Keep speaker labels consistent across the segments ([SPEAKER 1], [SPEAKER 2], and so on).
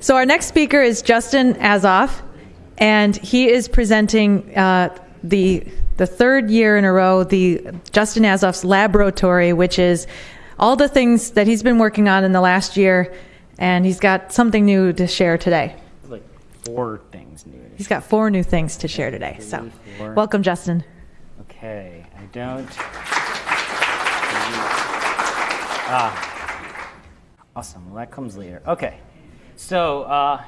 [SPEAKER 1] So our next speaker is Justin Azoff, and he is presenting uh, the the third year in a row the Justin Azoff's laboratory, which is all the things that he's been working on in the last year, and he's got something new to share today.
[SPEAKER 2] Like four things new.
[SPEAKER 1] He's got four new things to share today. So, welcome, Justin.
[SPEAKER 2] Okay, I don't. Ah, awesome. Well, that comes later. Okay, so uh,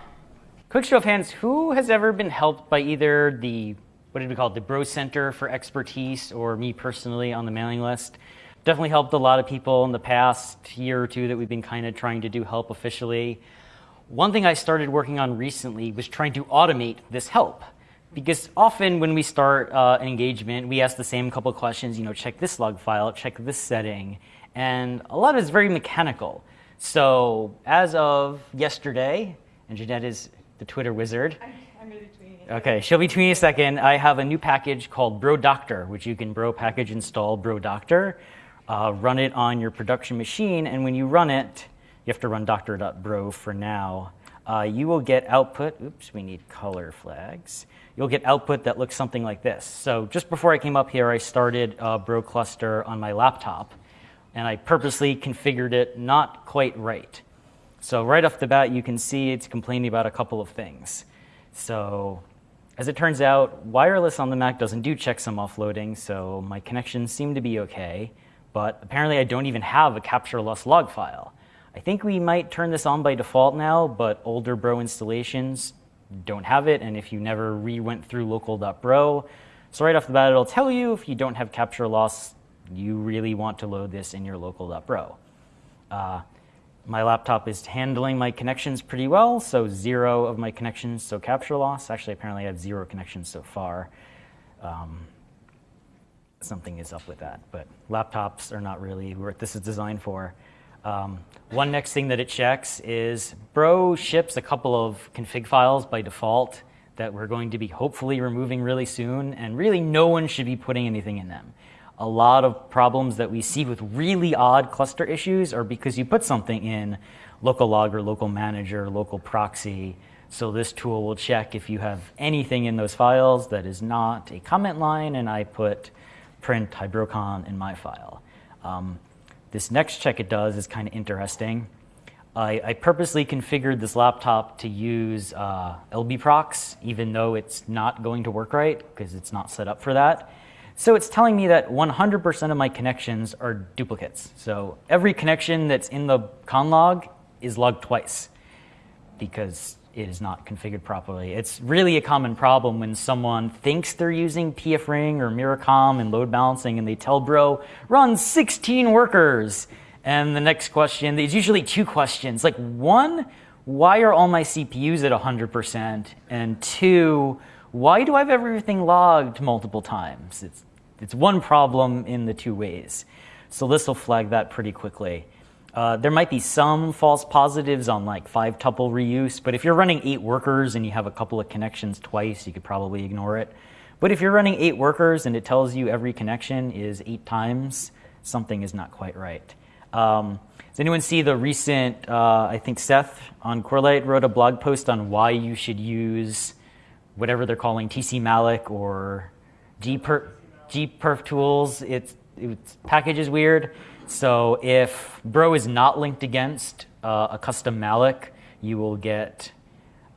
[SPEAKER 2] quick show of hands: who has ever been helped by either the what did we call it, the Bro Center for Expertise, or me personally on the mailing list? Definitely helped a lot of people in the past year or two that we've been kind of trying to do help officially. One thing I started working on recently was trying to automate this help. Because often when we start uh, an engagement, we ask the same couple of questions, you know, check this log file, check this setting, and a lot of it's very mechanical. So as of yesterday, and Jeanette is the Twitter wizard.
[SPEAKER 1] I'm really tweeting.
[SPEAKER 2] Okay, she'll be tweeting a second. I have a new package called Bro Doctor, which you can Bro package install Bro Doctor, uh, run it on your production machine, and when you run it, you have to run doctor.bro for now. Uh, you will get output. Oops, we need color flags. You'll get output that looks something like this. So just before I came up here, I started uh, Bro Cluster on my laptop, and I purposely configured it not quite right. So right off the bat, you can see it's complaining about a couple of things. So as it turns out, wireless on the Mac doesn't do checksum offloading, so my connections seem to be okay. But apparently, I don't even have a capture loss log file. I think we might turn this on by default now, but older Bro installations don't have it, and if you never re-went through local.bro, so right off the bat, it'll tell you if you don't have capture loss, you really want to load this in your local.bro. Uh, my laptop is handling my connections pretty well, so zero of my connections, so capture loss. Actually, apparently I have zero connections so far. Um, something is up with that, but laptops are not really what this is designed for. Um, one next thing that it checks is Bro ships a couple of config files by default that we're going to be hopefully removing really soon, and really no one should be putting anything in them. A lot of problems that we see with really odd cluster issues are because you put something in local logger, local manager, local proxy. So this tool will check if you have anything in those files that is not a comment line, and I put print hybrocon in my file. Um, this next check it does is kind of interesting. I, I, purposely configured this laptop to use uh, lb_procs, even though it's not going to work right because it's not set up for that. So it's telling me that 100% of my connections are duplicates. So every connection that's in the conlog is logged twice because it is not configured properly. It's really a common problem when someone thinks they're using pfring or Myricom and load balancing and they tell bro, run 16 workers. And the next question, there's usually two questions. Like one, why are all my CPUs at 100%? And two, why do I have everything logged multiple times? It's, it's one problem in the two ways. So this will flag that pretty quickly. Uh, there might be some false positives on like five tuple reuse, but if you're running eight workers and you have a couple of connections twice, you could probably ignore it. But if you're running eight workers and it tells you every connection is eight times, something is not quite right. Um, does anyone see the recent, uh, I think Seth on Corelight wrote a blog post on why you should use whatever they're calling tcmalloc or gperf, gperf tools. It's, it's package is weird. So if bro is not linked against uh, a custom malloc, you will get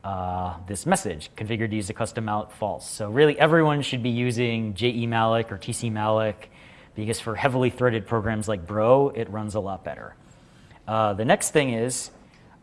[SPEAKER 2] uh, this message, configured to use a custom malloc false. So really everyone should be using JE malloc or TC malloc because for heavily threaded programs like bro, it runs a lot better. Uh, the next thing is,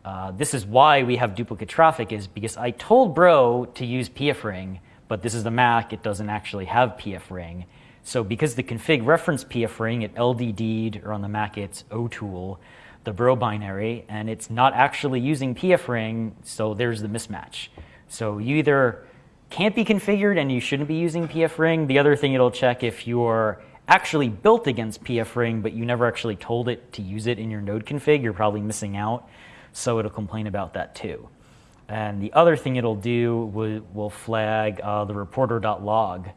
[SPEAKER 2] uh, this is why we have duplicate traffic is because I told bro to use pfring, but this is the Mac, it doesn't actually have pfring. So because the config reference pfring, it LDD'd, or on the Mac it's otool, the bro binary, and it's not actually using pfring, so there's the mismatch. So you either can't be configured and you shouldn't be using pfring. The other thing it'll check if you're actually built against pfring, but you never actually told it to use it in your node config, you're probably missing out. So it'll complain about that too. And the other thing it'll do will, will flag uh, the reporter.log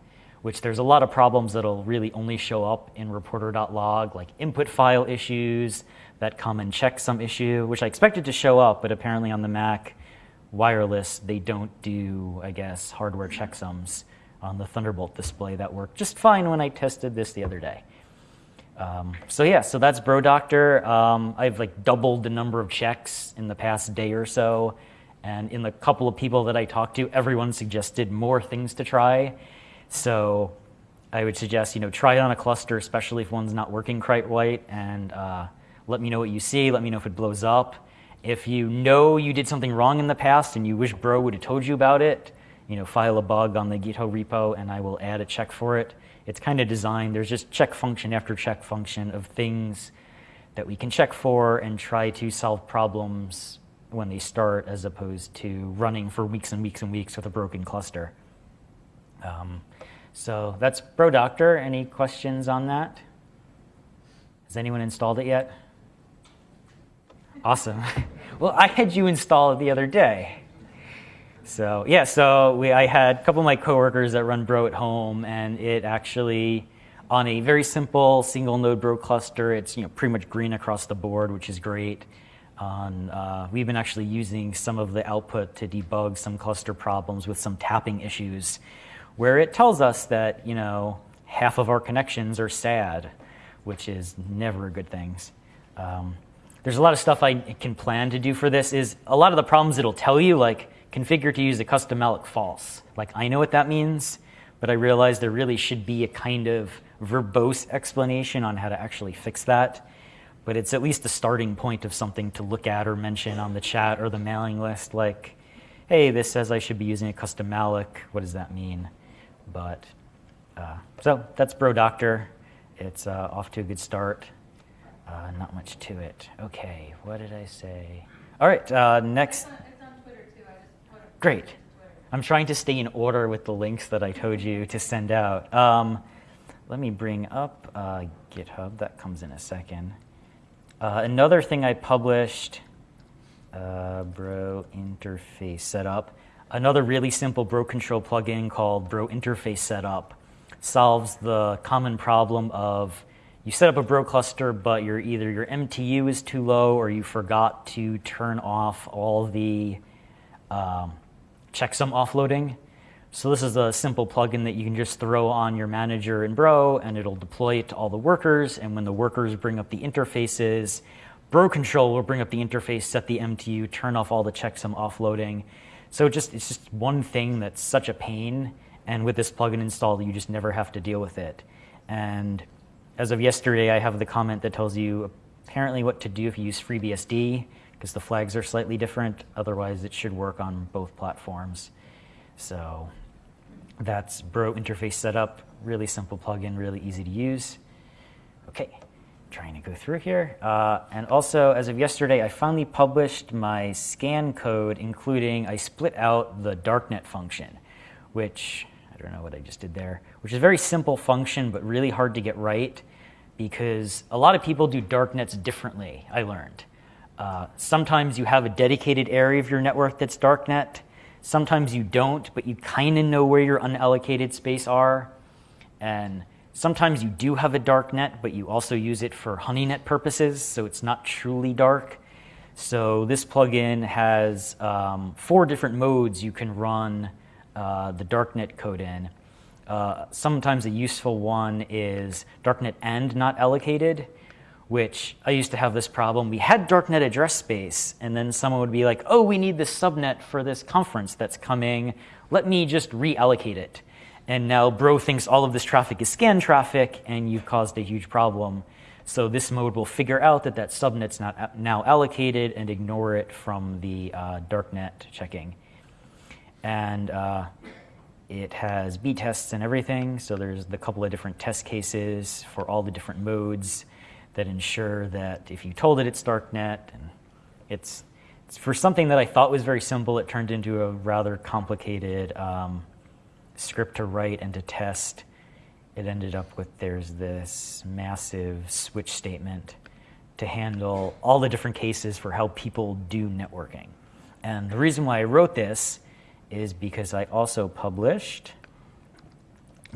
[SPEAKER 2] which there's a lot of problems that'll really only show up in reporter.log, like input file issues that come and checksum issue, which I expected to show up, but apparently on the Mac, wireless, they don't do, I guess, hardware checksums on the Thunderbolt display that worked just fine when I tested this the other day. Um, so yeah, so that's BroDoctor. Um, I've like doubled the number of checks in the past day or so. And in the couple of people that I talked to, everyone suggested more things to try. So I would suggest, you know, try it on a cluster, especially if one's not working quite right, and uh, let me know what you see. Let me know if it blows up. If you know you did something wrong in the past and you wish Bro would have told you about it, you know, file a bug on the GitHub repo and I will add a check for it. It's kind of designed, there's just check function after check function of things that we can check for and try to solve problems when they start as opposed to running for weeks and weeks and weeks with a broken cluster. Um, so that's BroDoctor. Any questions on that? Has anyone installed it yet? Awesome. well, I had you install it the other day. So yeah, so we, I had a couple of my coworkers that run Bro at home, and it actually, on a very simple single node Bro cluster, it's you know pretty much green across the board, which is great. On, uh, we've been actually using some of the output to debug some cluster problems with some tapping issues where it tells us that, you know, half of our connections are sad, which is never a good thing. Um, there's a lot of stuff I can plan to do for this is a lot of the problems it'll tell you, like configure to use a custom malloc false. Like I know what that means, but I realize there really should be a kind of verbose explanation on how to actually fix that. But it's at least a starting point of something to look at or mention on the chat or the mailing list, like, hey, this says I should be using a custom malloc. What does that mean? But uh, so that's Bro Doctor. It's uh, off to a good start. Uh, not much to it. Okay, what did I say? All right, uh, next. Great. I'm trying to stay in order with the links that I told you to send out. Um, let me bring up uh, GitHub. That comes in a second. Uh, another thing I published, Bro interface setup. Another really simple Bro control plugin called Bro Interface Setup solves the common problem of you set up a Bro cluster, but your either your MTU is too low or you forgot to turn off all the um, checksum offloading. So this is a simple plugin that you can just throw on your manager in Bro, and it'll deploy it to all the workers. And when the workers bring up the interfaces, Bro control will bring up the interface, set the MTU, turn off all the checksum offloading, so just it's just one thing that's such a pain, and with this plugin installed, you just never have to deal with it. And as of yesterday, I have the comment that tells you apparently what to do if you use FreeBSD, because the flags are slightly different. Otherwise, it should work on both platforms. So that's Bro interface setup. Really simple plugin, really easy to use. Okay trying to go through here. Uh, and also, as of yesterday, I finally published my scan code, including I split out the darknet function, which I don't know what I just did there, which is a very simple function, but really hard to get right because a lot of people do darknets differently, I learned. Uh, sometimes you have a dedicated area of your network that's darknet. Sometimes you don't, but you kind of know where your unallocated space are. And Sometimes you do have a dark net, but you also use it for honeynet purposes, so it's not truly dark. So this plugin has um, four different modes you can run uh, the darknet code in. Uh, sometimes a useful one is darknet end not allocated, which I used to have this problem. We had darknet address space, and then someone would be like, oh, we need this subnet for this conference that's coming. Let me just reallocate it. And now Bro thinks all of this traffic is scan traffic, and you've caused a huge problem. So this mode will figure out that that subnet's not now allocated and ignore it from the uh, darknet checking. And uh, it has B tests and everything. So there's the couple of different test cases for all the different modes that ensure that if you told it it's darknet, and it's, it's for something that I thought was very simple, it turned into a rather complicated um, script to write and to test, it ended up with there's this massive switch statement to handle all the different cases for how people do networking. And the reason why I wrote this is because I also published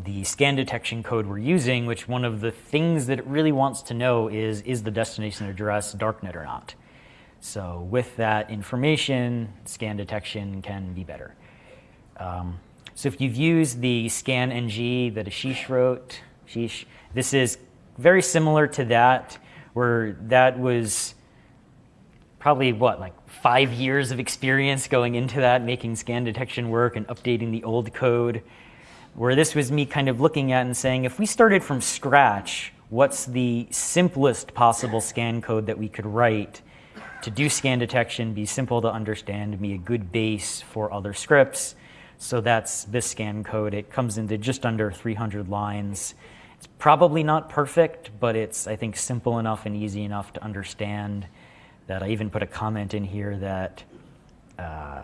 [SPEAKER 2] the scan detection code we're using, which one of the things that it really wants to know is, is the destination address darknet or not? So with that information, scan detection can be better. Um, so if you've used the scan ng that Ashish wrote, Ashish, this is very similar to that, where that was probably what, like five years of experience going into that, making scan detection work and updating the old code. Where this was me kind of looking at and saying, if we started from scratch, what's the simplest possible scan code that we could write to do scan detection, be simple to understand, be a good base for other scripts? So that's this scan code. It comes into just under 300 lines. It's probably not perfect, but it's, I think, simple enough and easy enough to understand that I even put a comment in here that uh,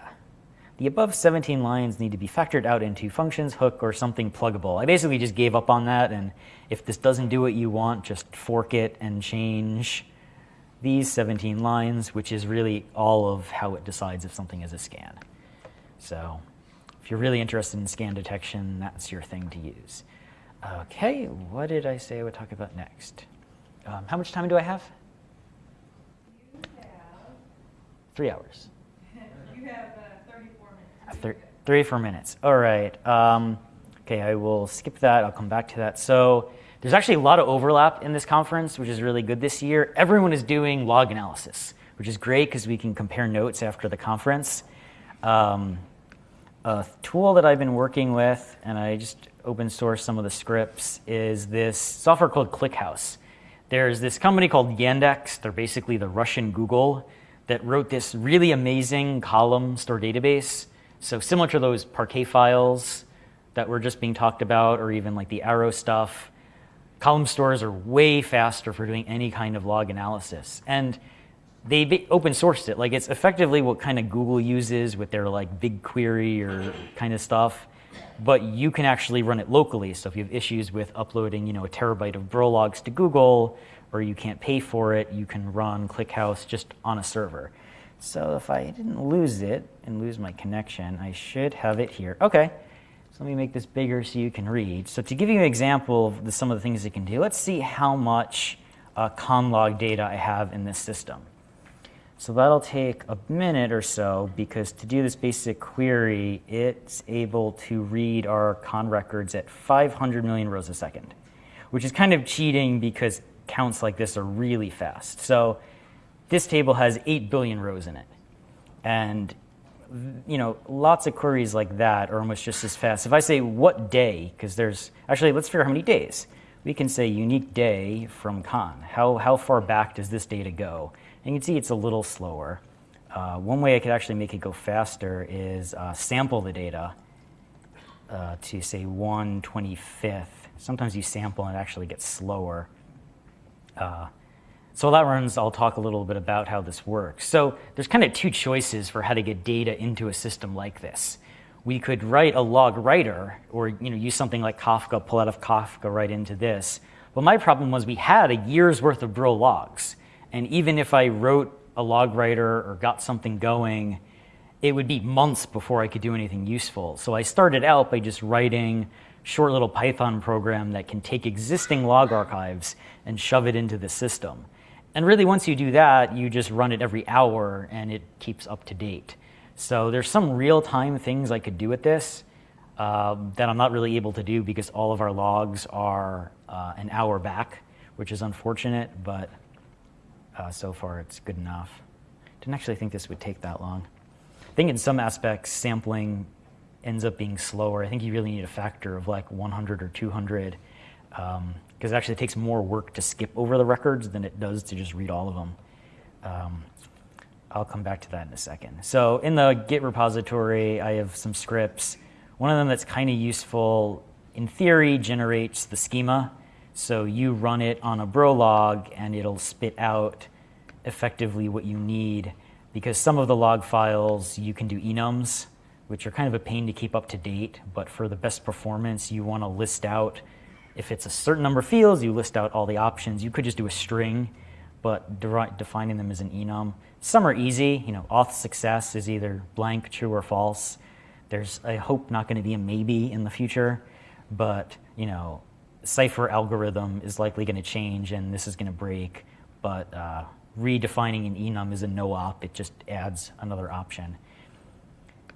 [SPEAKER 2] the above 17 lines need to be factored out into functions, hook, or something pluggable. I basically just gave up on that, and if this doesn't do what you want, just fork it and change these 17 lines, which is really all of how it decides if something is a scan. So you're really interested in scan detection, that's your thing to use. Okay, what did I say I would talk about next? Um, how much time do I have?
[SPEAKER 3] have,
[SPEAKER 2] Three hours.
[SPEAKER 3] you have uh, 34 minutes.
[SPEAKER 2] Uh, thir- 34 minutes. All right. Um, okay, I will skip that. I'll come back to that. So there's actually a lot of overlap in this conference, which is really good this year. Everyone is doing log analysis, which is great because we can compare notes after the conference. Um, a tool that I've been working with, and I just open source some of the scripts, is this software called ClickHouse. There's this company called Yandex. They're basically the Russian Google that wrote this really amazing column store database. So similar to those Parquet files that were just being talked about, or even like the Arrow stuff, column stores are way faster for doing any kind of log analysis. And they open sourced it. Like it's effectively what kind of Google uses with their like BigQuery or kind of stuff. But you can actually run it locally. So if you have issues with uploading, you know, a terabyte of bro logs to Google, or you can't pay for it, you can run ClickHouse just on a server. So if I didn't lose it and lose my connection, I should have it here. Okay, so let me make this bigger so you can read. So to give you an example of the, some of the things it can do, let's see how much uh, conlog data I have in this system. So that'll take a minute or so because to do this basic query, it's able to read our con records at 500 million rows a second, which is kind of cheating because counts like this are really fast. So this table has 8 billion rows in it. And you know, lots of queries like that are almost just as fast. If I say what day, because there's actually, let's figure out how many days. We can say unique day from con. How, how far back does this data go? And you can see it's a little slower. Uh, one way I could actually make it go faster is uh, sample the data uh, to say 1 25th. Sometimes you sample and it actually gets slower. Uh, so that runs, I'll talk a little bit about how this works. So there's kind of two choices for how to get data into a system like this. We could write a log writer or you know, use something like Kafka, pull out of Kafka right into this. But my problem was we had a year's worth of bro logs. And even if I wrote a log writer or got something going, it would be months before I could do anything useful. So I started out by just writing short little Python program that can take existing log archives and shove it into the system. And really, once you do that, you just run it every hour and it keeps up to date. So there's some real-time things I could do with this um, that I'm not really able to do because all of our logs are uh, an hour back, which is unfortunate, but uh, so far it's good enough. Didn't actually think this would take that long. I think in some aspects, sampling ends up being slower. I think you really need a factor of like 100 or 200 because um, it actually takes more work to skip over the records than it does to just read all of them. Um, I'll come back to that in a second. So in the Git repository, I have some scripts. One of them that's kind of useful, in theory, generates the schema so you run it on a bro log, and it'll spit out effectively what you need because some of the log files you can do enums, which are kind of a pain to keep up to date, but for the best performance, you want to list out if it's a certain number of fields, you list out all the options. You could just do a string, but de defining them as an enum. Some are easy. You know, auth success is either blank, true, or false. There's, I hope, not going to be a maybe in the future, but you know, cipher algorithm is likely going to change and this is going to break, but uh, redefining an enum is a no-op. It just adds another option.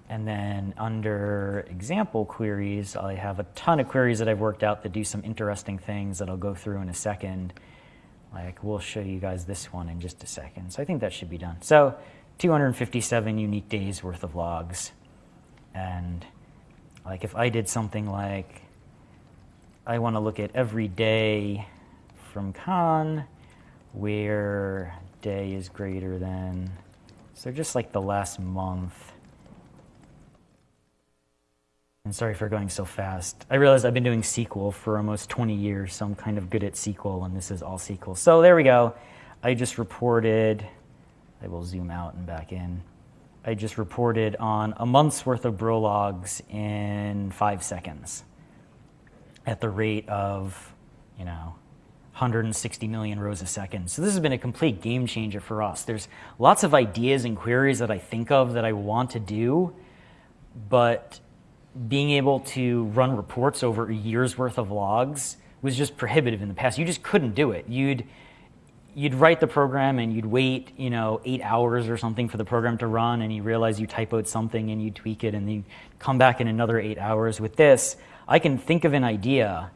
[SPEAKER 2] And then under example queries, I have a ton of queries that I've worked out that do some interesting things that I'll go through in a second. Like we'll show you guys this one in just a second. So I think that should be done. So 257 unique days worth of logs. And like if I did something like I want to look at every day from con where day is greater than, so just like the last month. And sorry for going so fast. I realize I've been doing SQL for almost 20 years, so I'm kind of good at SQL, and this is all SQL. So there we go. I just reported, I will zoom out and back in. I just reported on a month's worth of bro logs in five seconds at the rate of, you know, 160 million rows a second. So this has been a complete game changer for us. There's lots of ideas and queries that I think of that I want to do, but being able to run reports over a year's worth of logs was just prohibitive in the past. You just couldn't do it. You'd you'd write the program and you'd wait, you know, eight hours or something for the program to run, and you realize you typoed something and you tweak it, and then you come back in another eight hours. With this, I can think of an idea,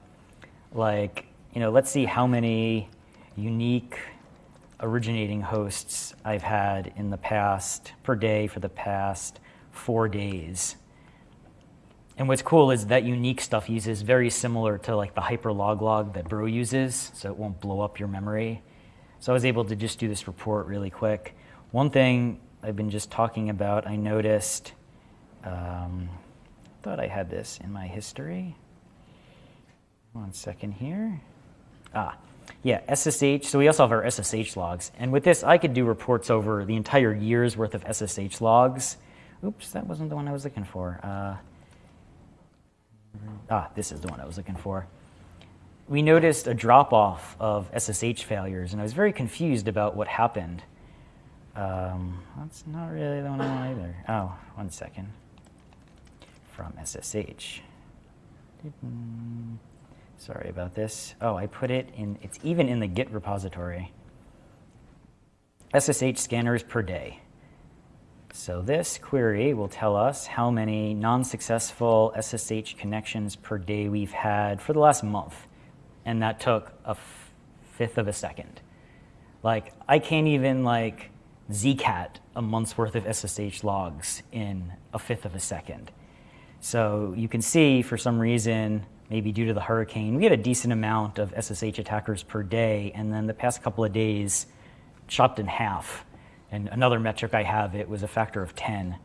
[SPEAKER 2] like, you know, let's see how many unique originating hosts I've had in the past per day for the past four days. And what's cool is that unique stuff uses very similar to like the HyperLogLog that Bro uses, so it won't blow up your memory. So I was able to just do this report really quick. One thing I've been just talking about, I noticed, um, thought I had this in my history. One second here. Ah, yeah, SSH. So we also have our SSH logs. And with this, I could do reports over the entire year's worth of SSH logs. Oops, that wasn't the one I was looking for. Uh, ah, this is the one I was looking for. We noticed a drop off of SSH failures, and I was very confused about what happened. Um, that's not really the one I want either. Oh, one second. From SSH. Sorry about this. Oh, I put it in, it's even in the Git repository. SSH scanners per day. So this query will tell us how many non-successful SSH connections per day we've had for the last month. And that took a fifth of a second. Like, I can't even like zcat a month's worth of SSH logs in a fifth of a second. So you can see for some reason, maybe due to the hurricane, we had a decent amount of SSH attackers per day. And then the past couple of days, chopped in half and another metric I have, it was a factor of 10.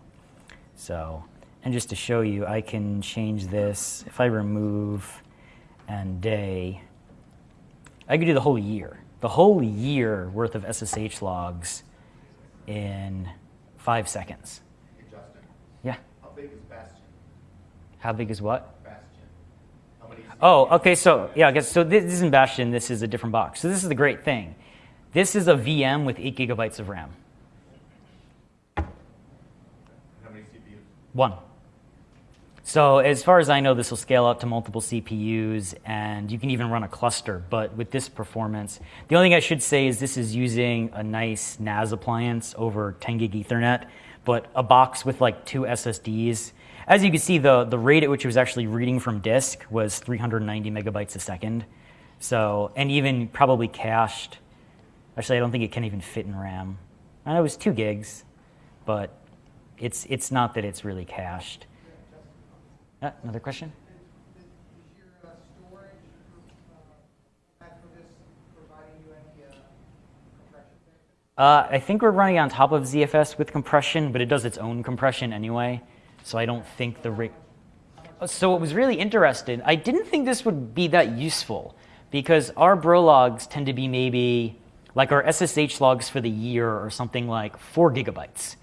[SPEAKER 2] So, and just to show you, I can change this. If I remove and day, I could do the whole year. The whole year worth of SSH logs in five seconds.
[SPEAKER 4] Hey, Justin,
[SPEAKER 2] Yeah.
[SPEAKER 4] how big is?
[SPEAKER 2] How big is what?
[SPEAKER 4] Bastion. How many?
[SPEAKER 2] Oh, okay. So yeah, I guess so. This isn't Bastion. This is a different box. So this is the great thing. This is a VM with eight gigabytes of RAM.
[SPEAKER 4] How many CPUs?
[SPEAKER 2] One. So as far as I know, this will scale up to multiple CPUs, and you can even run a cluster. But with this performance, the only thing I should say is this is using a nice NAS appliance over 10 gig Ethernet, but a box with like two SSDs. As you can see, the, the rate at which it was actually reading from disk was 390 megabytes a second. So, and even probably cached. Actually, I don't think it can even fit in RAM. I know it was two gigs, but it's, it's not that it's really cached. Uh, another question?
[SPEAKER 5] Uh,
[SPEAKER 2] I think we're running on top of ZFS with compression, but it does its own compression anyway. So I don't think the. So it was really interesting. I didn't think this would be that useful because our bro logs tend to be maybe like our SSH logs for the year or something like four gigabytes.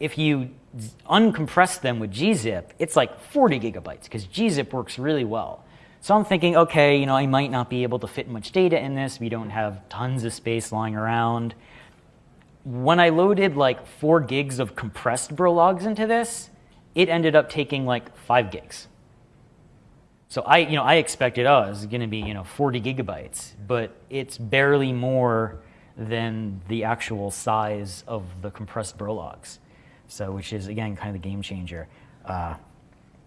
[SPEAKER 2] If you uncompress them with gzip, it's like 40 gigabytes because gzip works really well. So I'm thinking, okay, you know, I might not be able to fit much data in this. We don't have tons of space lying around. When I loaded like four gigs of compressed bro logs into this, it ended up taking like five gigs. So I, you know, I expected, oh, it's going to be, you know, 40 gigabytes, but it's barely more than the actual size of the compressed bro logs. So, which is again kind of the game changer. Uh,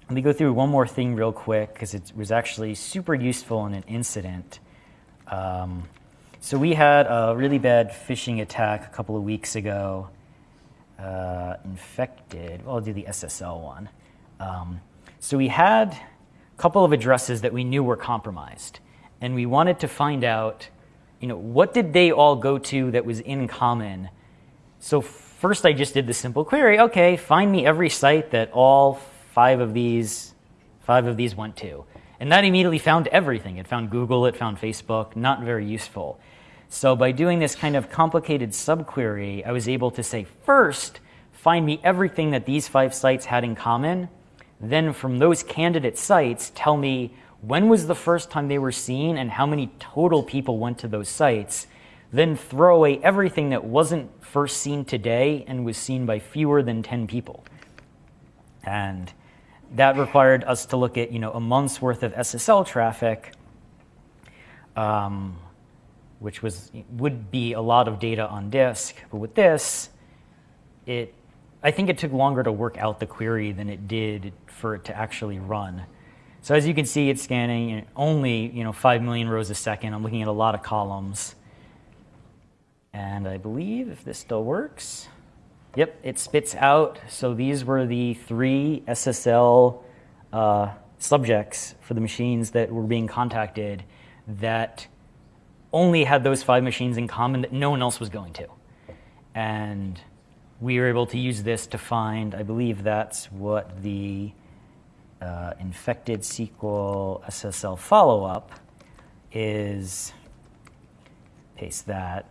[SPEAKER 2] let me go through one more thing real quick because it was actually super useful in an incident. Um, so we had a really bad phishing attack a couple of weeks ago. Uh, infected. Well, I'll do the SSL one. Um, so we had a couple of addresses that we knew were compromised, and we wanted to find out, you know, what did they all go to that was in common. So first, I just did the simple query. Okay, find me every site that all five of these five of these went to, and that immediately found everything. It found Google. It found Facebook. Not very useful. So by doing this kind of complicated subquery, I was able to say, first, find me everything that these five sites had in common. Then from those candidate sites, tell me when was the first time they were seen and how many total people went to those sites. Then throw away everything that wasn't first seen today and was seen by fewer than 10 people. And that required us to look at you know, a month's worth of SSL traffic. Um, which was would be a lot of data on disk. But with this, it I think it took longer to work out the query than it did for it to actually run. So as you can see, it's scanning only you know 5 million rows a second. I'm looking at a lot of columns. And I believe if this still works, yep, it spits out. So these were the three SSL uh, subjects for the machines that were being contacted that only had those five machines in common that no one else was going to. And we were able to use this to find, I believe that's what the uh, infected SQL SSL follow-up is, paste that.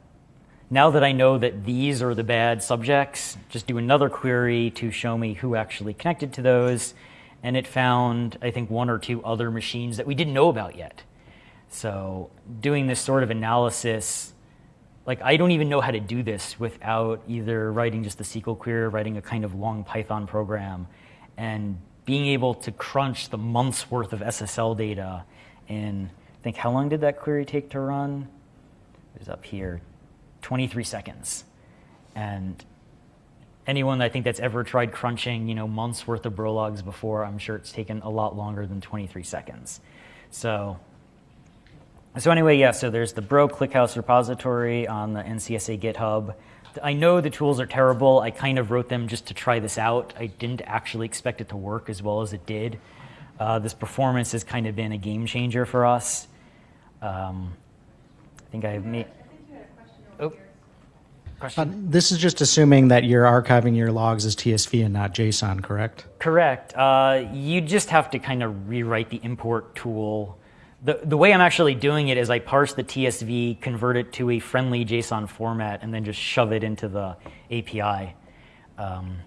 [SPEAKER 2] Now that I know that these are the bad subjects, just do another query to show me who actually connected to those. And it found, I think, one or two other machines that we didn't know about yet. So doing this sort of analysis, like I don't even know how to do this without either writing just a SQL query or writing a kind of long Python program and being able to crunch the month's worth of SSL data in, I think, how long did that query take to run? It was up here, 23 seconds. And anyone I think that's ever tried crunching, you know, months worth of bro logs before, I'm sure it's taken a lot longer than 23 seconds. So so anyway, yeah, so there's the Bro ClickHouse repository on the NCSA GitHub. I know the tools are terrible. I kind of wrote them just to try this out. I didn't actually expect it to work as well as it did. Uh, this performance has kind of been a game changer for us. Um, I think I have made. Oh, question.
[SPEAKER 6] Uh, this is just assuming that you're archiving your logs as TSV and not JSON, correct?
[SPEAKER 2] Correct. Uh, you just have to kind of rewrite the import tool the, the way I'm actually doing it is I parse the TSV, convert it to a friendly JSON format, and then just shove it into the API. Um,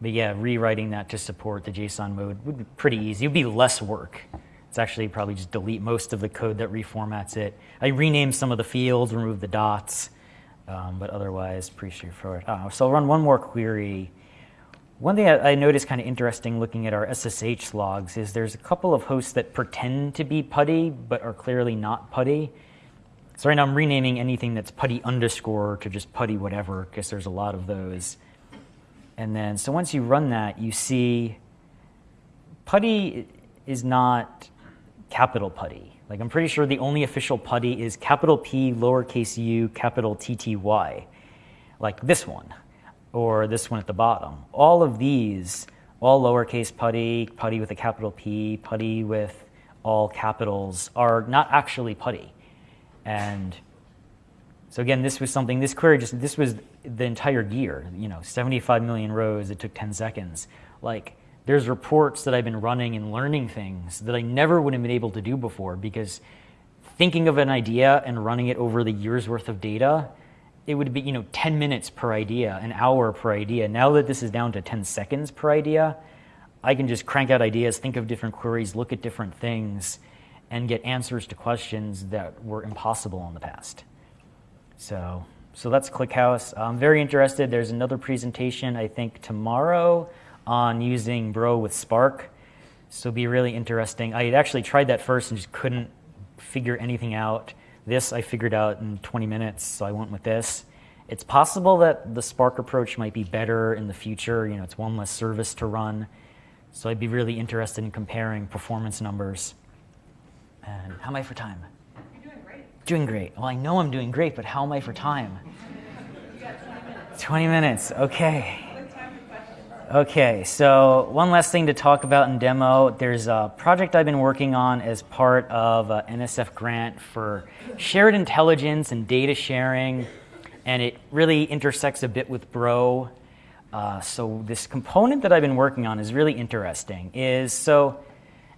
[SPEAKER 2] but yeah, rewriting that to support the JSON mode would be pretty easy. It would be less work. It's actually probably just delete most of the code that reformats it. I renamed some of the fields, removed the dots, um, but otherwise pretty straightforward. Uh, so I'll run one more query one thing I noticed kind of interesting looking at our SSH logs is there's a couple of hosts that pretend to be PuTTY but are clearly not PuTTY. So right now I'm renaming anything that's PuTTY underscore to just PuTTY whatever because there's a lot of those. And then so once you run that, you see PuTTY is not capital PuTTY. Like I'm pretty sure the only official PuTTY is capital P, lowercase u, capital T T Y, like this one or this one at the bottom. All of these, all lowercase PuTTY, PuTTY with a capital P, PuTTY with all capitals, are not actually PuTTY. And so again, this was something, this query just, this was the entire year, you know, 75 million rows, it took 10 seconds. Like, there's reports that I've been running and learning things that I never would have been able to do before because thinking of an idea and running it over the year's worth of data it would be you know 10 minutes per idea, an hour per idea. Now that this is down to 10 seconds per idea, I can just crank out ideas, think of different queries, look at different things, and get answers to questions that were impossible in the past. So, so that's ClickHouse. I'm very interested. There's another presentation, I think, tomorrow on using Bro with Spark. So be really interesting. I actually tried that first and just couldn't figure anything out. This I figured out in 20 minutes, so I went with this. It's possible that the Spark approach might be better in the future. You know, it's one less service to run. So I'd be really interested in comparing performance numbers. And how am I for time?
[SPEAKER 3] You're doing great.
[SPEAKER 2] Doing great. Well, I know I'm doing great, but how am I for time?
[SPEAKER 3] You got 20 minutes.
[SPEAKER 2] 20 minutes. Okay.
[SPEAKER 3] Good time for questions.
[SPEAKER 2] Okay, so one last thing to talk about in demo. There's a project I've been working on as part of a NSF grant for shared intelligence and data sharing, and it really intersects a bit with Bro. Uh, so this component that I've been working on is really interesting. Is so,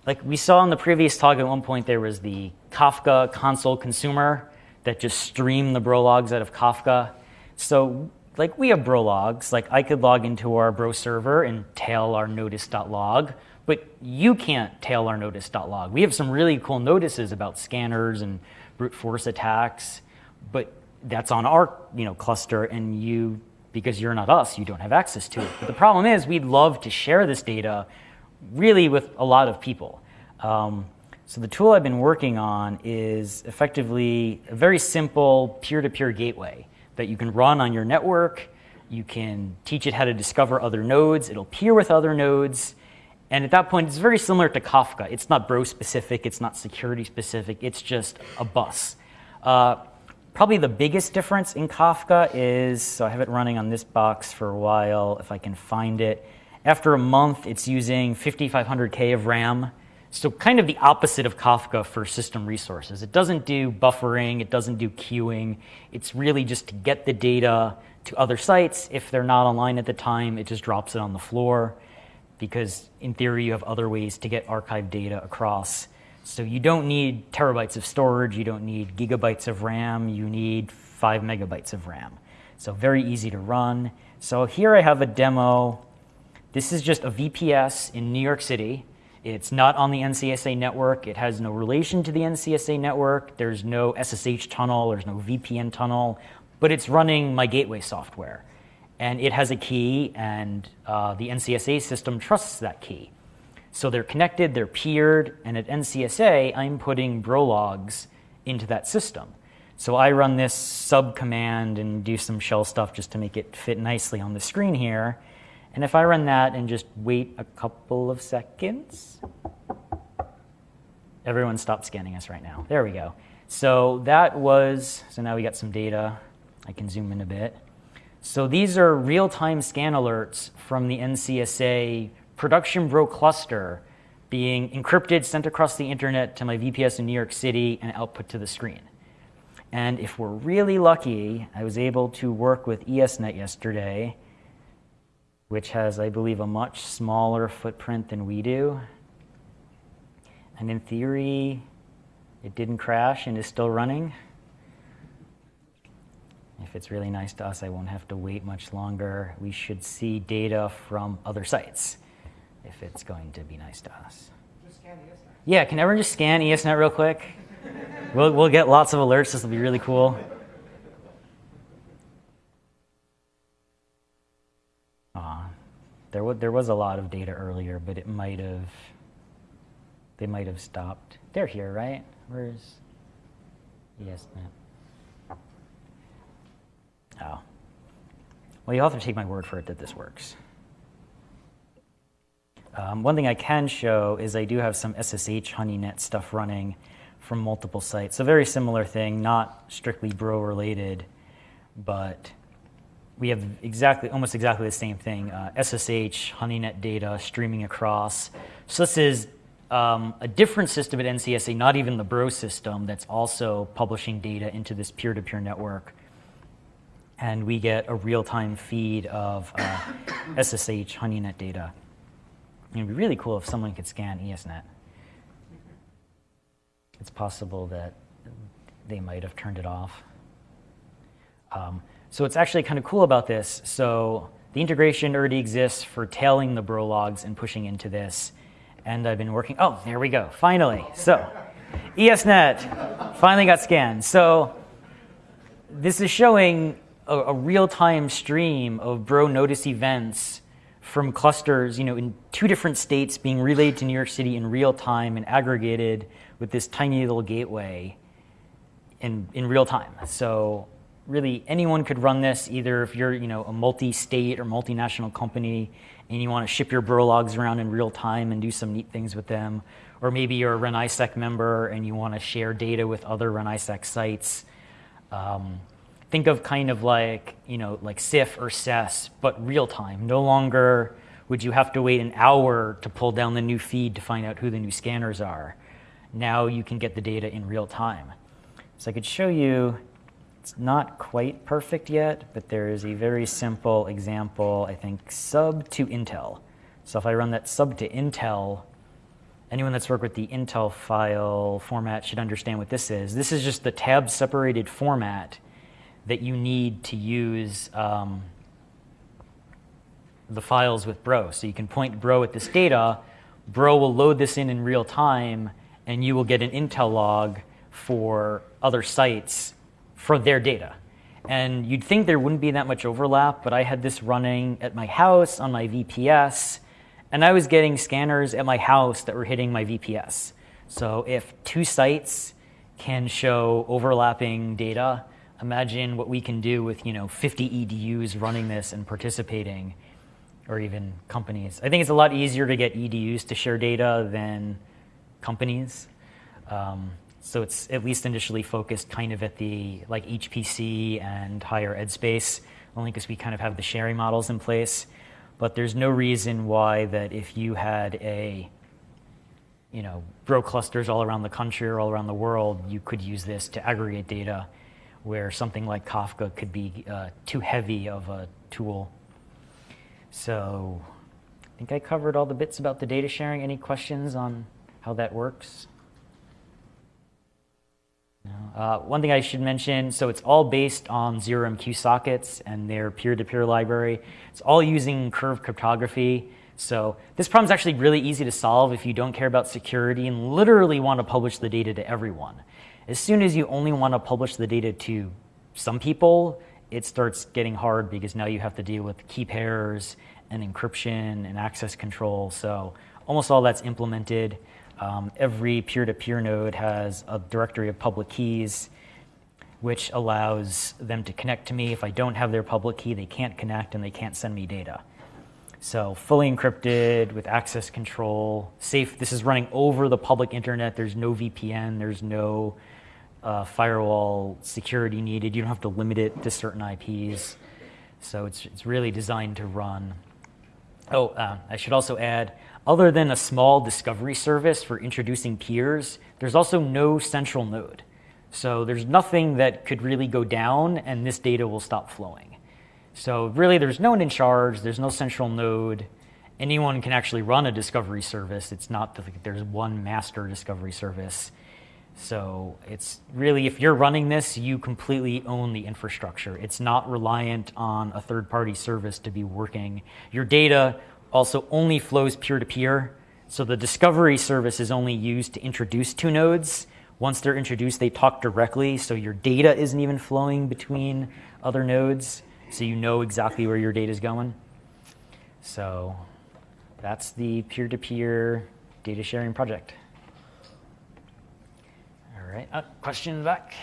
[SPEAKER 2] like we saw in the previous talk, at one point there was the Kafka console consumer that just streamed the Bro logs out of Kafka. So like we have bro logs, like I could log into our bro server and tail our notice.log, but you can't tail our notice.log. We have some really cool notices about scanners and brute force attacks, but that's on our you know cluster and you because you're not us, you don't have access to it. But the problem is we'd love to share this data really with a lot of people. Um, so the tool I've been working on is effectively a very simple peer-to-peer gateway that you can run on your network. You can teach it how to discover other nodes. It'll peer with other nodes. And at that point, it's very similar to Kafka. It's not bro specific, it's not security specific, it's just a bus. Uh, probably the biggest difference in Kafka is so I have it running on this box for a while, if I can find it. After a month, it's using 5500K of RAM. So, kind of the opposite of Kafka for system resources. It doesn't do buffering, it doesn't do queuing. It's really just to get the data to other sites. If they're not online at the time, it just drops it on the floor because, in theory, you have other ways to get archived data across. So, you don't need terabytes of storage, you don't need gigabytes of RAM, you need five megabytes of RAM. So, very easy to run. So, here I have a demo. This is just a VPS in New York City. It's not on the NCSA network. It has no relation to the NCSA network. There's no SSH tunnel. There's no VPN tunnel. But it's running my gateway software. And it has a key, and uh, the NCSA system trusts that key. So they're connected, they're peered, and at NCSA, I'm putting bro logs into that system. So I run this sub command and do some shell stuff just to make it fit nicely on the screen here. And if I run that and just wait a couple of seconds, everyone stop scanning us right now. There we go. So that was, so now we got some data. I can zoom in a bit. So these are real-time scan alerts from the NCSA production bro cluster being encrypted, sent across the internet to my VPS in New York City, and output to the screen. And if we're really lucky, I was able to work with ESNet yesterday which has, I believe, a much smaller footprint than we do. And in theory, it didn't crash and is still running. If it's really nice to us, I won't have to wait much longer. We should see data from other sites if it's going to be nice to us.
[SPEAKER 5] Just scan ESNet.
[SPEAKER 2] Yeah, can everyone just scan ESNet real quick? we'll, we'll get lots of alerts. This will be really cool. There, wa- there was a lot of data earlier, but it might have, they might have stopped. They're here, right? Where's yes, ESNet? Oh. Well, you'll have to take my word for it that this works. Um, one thing I can show is I do have some SSH HoneyNet stuff running from multiple sites. A very similar thing, not strictly Bro related, but we have exactly, almost exactly the same thing. Uh, SSH HoneyNet data streaming across. So this is um, a different system at NCSA, not even the Bro system, that's also publishing data into this peer-to-peer network. And we get a real-time feed of uh, SSH HoneyNet data. It'd be really cool if someone could scan ESNet. It's possible that they might have turned it off. Um, so what's actually kind of cool about this, so the integration already exists for tailing the bro logs and pushing into this. And I've been working, oh, there we go, finally. So ESNet finally got scanned. So this is showing a, a real-time stream of bro notice events from clusters, you know, in two different states being relayed to New York City in real time and aggregated with this tiny little gateway. in, in real time. So really anyone could run this either if you're you know a multi-state or multinational company and you want to ship your bro logs around in real time and do some neat things with them or maybe you're a REN-ISAC member and you want to share data with other REN-ISAC sites. Um, think of kind of like you know like CIF or SES but real time. No longer would you have to wait an hour to pull down the new feed to find out who the new scanners are. Now you can get the data in real time. So I could show you it's not quite perfect yet, but there is a very simple example, I think, sub to Intel. So if I run that sub to Intel, anyone that's worked with the Intel file format should understand what this is. This is just the tab separated format that you need to use um, the files with Bro. So you can point Bro at this data, Bro will load this in in real time, and you will get an Intel log for other sites for their data. And you'd think there wouldn't be that much overlap, but I had this running at my house on my VPS, and I was getting scanners at my house that were hitting my VPS. So if two sites can show overlapping data, imagine what we can do with you know 50 EDUs running this and participating, or even companies. I think it's a lot easier to get EDUs to share data than companies. Um, so it's at least initially focused kind of at the like HPC and higher ed space, only because we kind of have the sharing models in place. But there's no reason why that if you had a you know, bro clusters all around the country or all around the world, you could use this to aggregate data where something like Kafka could be uh, too heavy of a tool. So I think I covered all the bits about the data sharing. Any questions on how that works? Uh, one thing I should mention, so it's all based on ZeroMQ sockets and their peer-to-peer library. It's all using curve cryptography. So this problem is actually really easy to solve if you don't care about security and literally want to publish the data to everyone. As soon as you only want to publish the data to some people, it starts getting hard because now you have to deal with key pairs and encryption and access control. So almost all that's implemented. Um, every peer-to-peer node has a directory of public keys, which allows them to connect to me. If I don't have their public key, they can't connect and they can't send me data. So fully encrypted with access control, safe. This is running over the public internet. There's no VPN. There's no uh, firewall security needed. You don't have to limit it to certain IPs. So it's, it's really designed to run. Oh, uh, I should also add, other than a small discovery service for introducing peers, there's also no central node. So there's nothing that could really go down and this data will stop flowing. So really there's no one in charge, there's no central node. Anyone can actually run a discovery service. It's not that there's one master discovery service. So it's really, if you're running this, you completely own the infrastructure. It's not reliant on a third party service to be working. Your data also only flows peer-to-peer. So the discovery service is only used to introduce two nodes. Once they're introduced, they talk directly, so your data isn't even flowing between other nodes, so you know exactly where your data is going. So that's the peer-to-peer data sharing project. Right, uh, question back?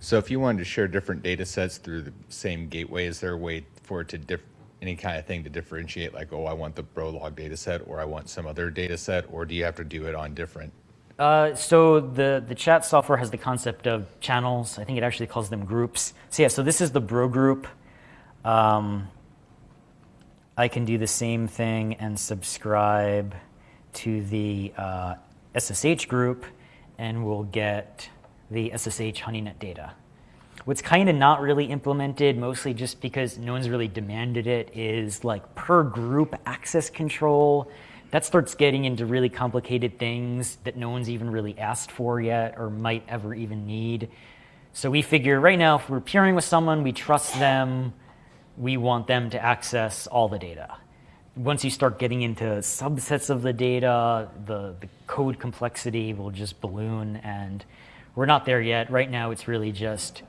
[SPEAKER 7] So if you wanted to share different data sets through the same gateway, is there a way for it to diff any kind of thing to differentiate like, oh, I want the Brolog data set or I want some other data set, or do you have to do it on different?
[SPEAKER 2] Uh, so the, the chat software has the concept of channels. I think it actually calls them groups. So yeah, so this is the bro group. Um, I can do the same thing and subscribe to the uh, SSH group and we'll get the SSH HoneyNet data. What's kind of not really implemented, mostly just because no one's really demanded it, is like per group access control. That starts getting into really complicated things that no one's even really asked for yet or might ever even need. So we figure right now, if we're peering with someone, we trust them, we want them to access all the data. Once you start getting into subsets of the data, the, the code complexity will just balloon, and we're not there yet. Right now, it's really just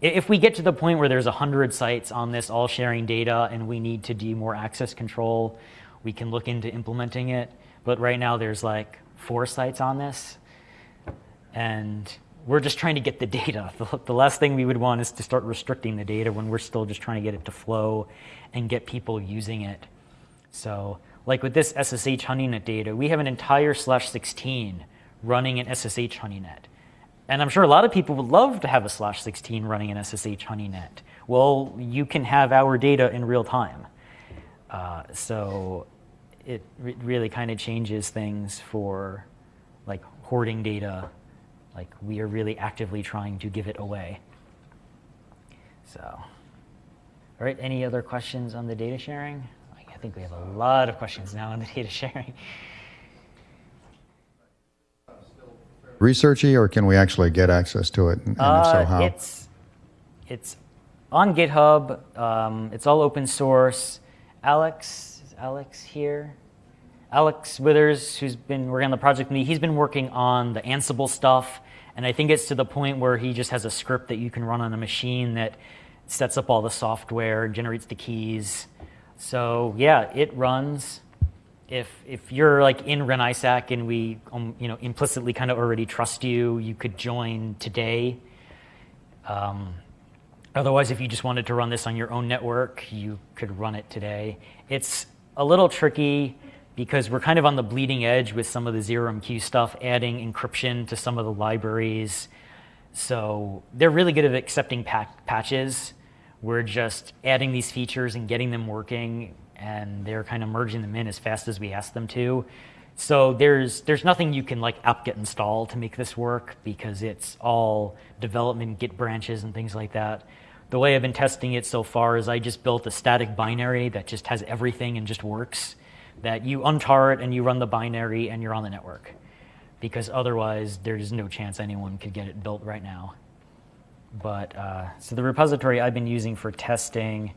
[SPEAKER 2] if we get to the point where there's 100 sites on this all sharing data and we need to do more access control, we can look into implementing it. But right now there's like four sites on this. And we're just trying to get the data. The, the last thing we would want is to start restricting the data when we're still just trying to get it to flow and get people using it. So like with this SSH HoneyNet data, we have an entire slash 16 running an SSH HoneyNet. And I'm sure a lot of people would love to have a slash 16 running an SSH HoneyNet. Well, you can have our data in real time. Uh, so it re really kind of changes things for like hoarding data. Like we are really actively trying to give it away. So, all right, any other questions on the data sharing? I think we have a lot of questions now on the data sharing.
[SPEAKER 8] researchy, or can we actually get access to it? And if so,
[SPEAKER 2] Uh,
[SPEAKER 8] how?
[SPEAKER 2] It's, it's on GitHub. Um, it's all open source. Alex, is Alex here? Alex Withers, who's been working on the project with me, he's been working on the Ansible stuff. And I think it's to the point where he just has a script that you can run on a machine that sets up all the software, generates the keys. So yeah, it runs. If, if you're like in REN-ISAC and we um, you know, implicitly kind of already trust you, you could join today. Um, otherwise, if you just wanted to run this on your own network, you could run it today. It's a little tricky because we're kind of on the bleeding edge with some of the ZeroMQ stuff, adding encryption to some of the libraries. So they're really good at accepting patches. We're just adding these features and getting them working, and they're kind of merging them in as fast as we ask them to. So there's there's nothing you can like apt-get install to make this work because it's all development Git branches and things like that. The way I've been testing it so far is I just built a static binary that just has everything and just works. That you untar it and you run the binary and you're on the network. Because otherwise, there's no chance anyone could get it built right now. But uh, so the repository I've been using for testing,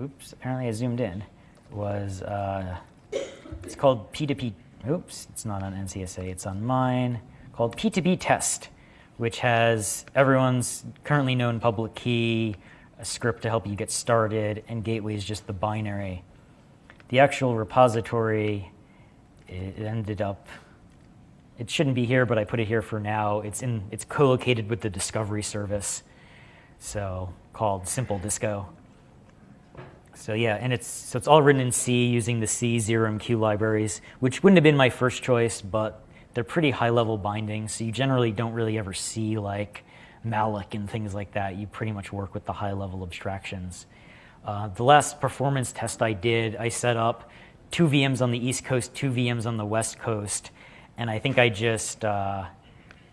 [SPEAKER 2] oops, apparently I zoomed in, was uh, it's called P2P. Oops, it's not on NCSA. It's on mine. Called P2P Test, which has everyone's currently known public key, a script to help you get started, and gateway is just the binary. The actual repository, it ended up. It shouldn't be here, but I put it here for now. It's in. It's co-located with the Discovery service, so called Simple Disco. So yeah, and it's so it's all written in C using the C ZeroMQ libraries, which wouldn't have been my first choice, but they're pretty high level bindings, so you generally don't really ever see like malloc and things like that. You pretty much work with the high level abstractions. Uh, the last performance test I did, I set up two VMs on the East Coast, two VMs on the West Coast, and I think I just uh,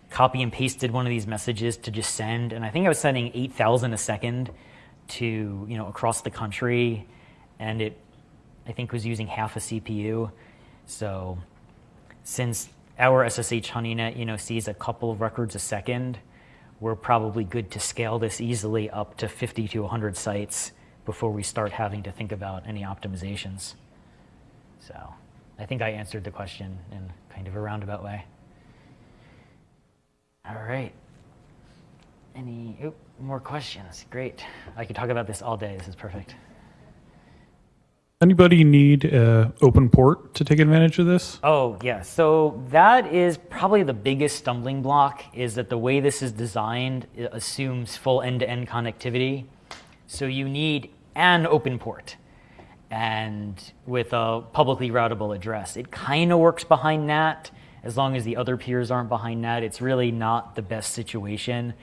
[SPEAKER 2] copy and pasted one of these messages to just send, and I think I was sending 8,000 a second to you know across the country, and it I think was using half a CPU. So since our SSH HoneyNet you know sees a couple of records a second, we're probably good to scale this easily up to 50 to 100 sites before we start having to think about any optimizations. So I think I answered the question in kind of a roundabout way. All right. Any oop, more questions? Great. I could talk about this all day. This is perfect.
[SPEAKER 9] Anybody need uh, open port to take advantage of this?
[SPEAKER 2] Oh, yeah. So that is probably the biggest stumbling block is that the way this is designed it assumes full end-to-end connectivity. So you need an open port and with a publicly routable address. It kind of works behind NAT as long as the other peers aren't behind NAT. It's really not the best situation.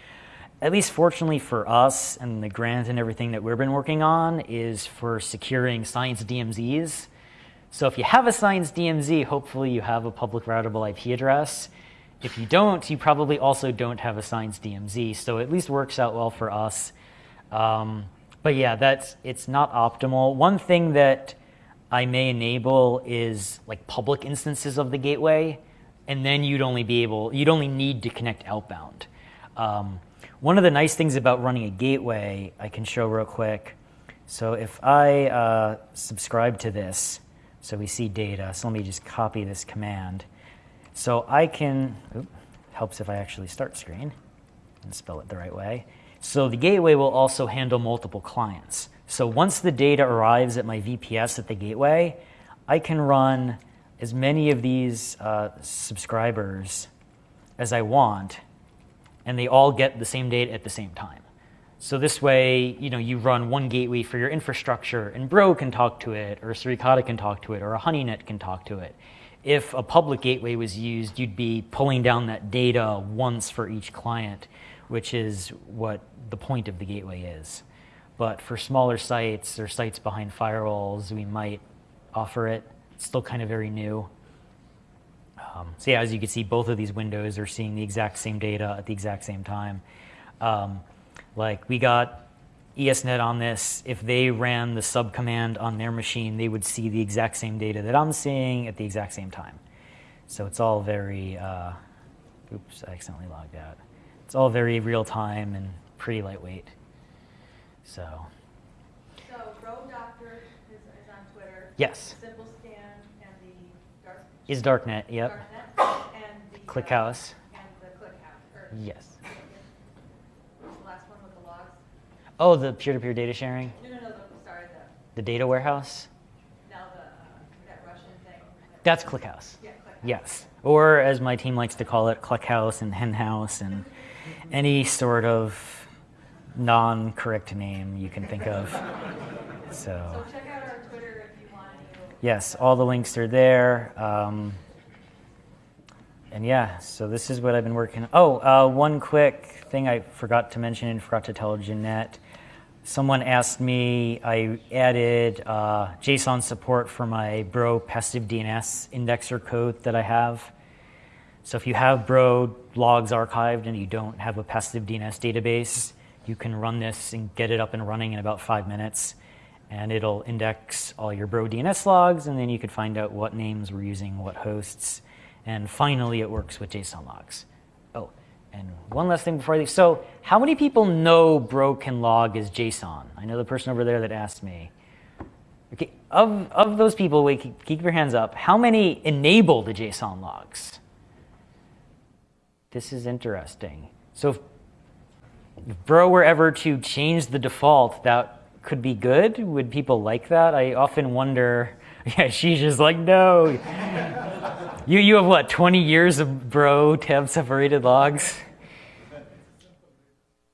[SPEAKER 2] At least fortunately for us and the grant and everything that we've been working on is for securing science DMZs. So if you have a science DMZ, hopefully you have a public routable IP address. If you don't, you probably also don't have a science DMZ. So it at least works out well for us. Um, but yeah, that's it's not optimal. One thing that I may enable is like public instances of the gateway, and then you'd only be able, you'd only need to connect outbound. Um, one of the nice things about running a gateway, I can show real quick. So if I uh, subscribe to this, so we see data. So let me just copy this command. So I can, oop, helps if I actually start screen and spell it the right way. So the gateway will also handle multiple clients. So once the data arrives at my VPS at the gateway, I can run as many of these uh, subscribers as I want and they all get the same data at the same time. So this way, you know, you run one gateway for your infrastructure, and Bro can talk to it, or Suricata can talk to it, or a HoneyNet can talk to it. If a public gateway was used, you'd be pulling down that data once for each client, which is what the point of the gateway is. But for smaller sites or sites behind firewalls, we might offer it. It's still kind of very new. Um, so yeah, as you can see, both of these windows are seeing the exact same data at the exact same time. Um, like we got ESNet on this. If they ran the sub command on their machine, they would see the exact same data that I'm seeing at the exact same time. So it's all very, uh, oops, I accidentally logged out. It's all very real time and pretty lightweight. So
[SPEAKER 3] So Bro Doctor is, is on Twitter.
[SPEAKER 2] yes,
[SPEAKER 3] Scan and the Dark.
[SPEAKER 2] Is DarkNet. Yep.
[SPEAKER 3] Darknet and the.
[SPEAKER 2] ClickHouse.
[SPEAKER 3] ClickHouse.
[SPEAKER 2] Yes.
[SPEAKER 3] The last one with the logs.
[SPEAKER 2] Oh, the peer-to-peer data sharing,
[SPEAKER 3] No, no, no, the, sorry, the,
[SPEAKER 2] the data warehouse.
[SPEAKER 3] now the, uh, that Russian thing.
[SPEAKER 2] That's ClickHouse.
[SPEAKER 3] Yeah, ClickHouse.
[SPEAKER 2] Yes. Or as my team likes to call it, ClickHouse and Henhouse and any sort of non-correct name you can think of. So
[SPEAKER 3] So check out our Twitter if you want any.
[SPEAKER 2] Yes, all the links are there. Um, and yeah, so this is what I've been working. Oh, uh, one quick thing I forgot to mention and forgot to tell Jeanette. Someone asked me, I added uh, JSON support for my Bro passive DNS indexer code that I have. So if you have Bro logs archived and you don't have a passive DNS database, you can run this and get it up and running in about five minutes. And it'll index all your Bro DNS logs, and then you could find out what names we're using, what hosts. And finally, it works with JSON logs. Oh, and one last thing before I leave. So, how many people know Bro can log as JSON? I know the person over there that asked me. Okay, of, of those people, wait, keep, keep your hands up. How many enable the JSON logs? This is interesting. So, if, if Bro were ever to change the default, that could be good. Would people like that? I often wonder. Yeah, she's just like, no. you, you have what, 20 years of Bro tab separated logs?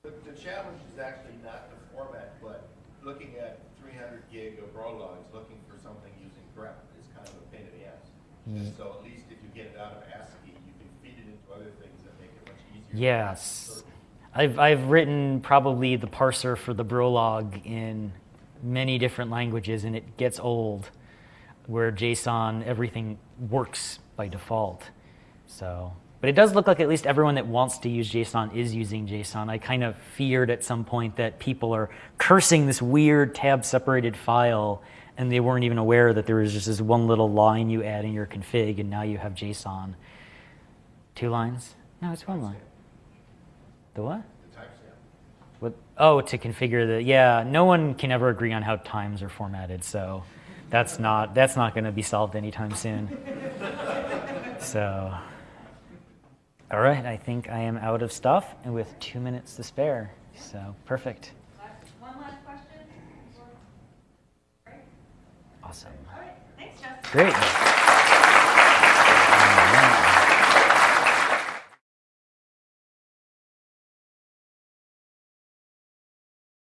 [SPEAKER 4] The, the challenge is actually not the format, but looking at three hundred gig of raw logs, looking for something using grep is kind of a pain in the ass. Mm. And so at least if you get it out of ASCII, you can feed it into other things that make it much easier.
[SPEAKER 2] Yes. I've, I've written probably the parser for the Brolog in many different languages, and it gets old where JSON, everything works by default. So, but it does look like at least everyone that wants to use JSON is using JSON. I kind of feared at some point that people are cursing this weird tab separated file and they weren't even aware that there was just this one little line you add in your config and now you have JSON. Two lines? No, it's one line. The what?
[SPEAKER 4] The timestamp.
[SPEAKER 2] What? Oh, to configure the yeah. No one can ever agree on how times are formatted, so that's not that's not going to be solved anytime soon. so, all right, I think I am out of stuff, and with two minutes to spare, so perfect,
[SPEAKER 3] one last question?
[SPEAKER 2] Awesome,
[SPEAKER 3] All right, thanks, Justin.
[SPEAKER 2] great.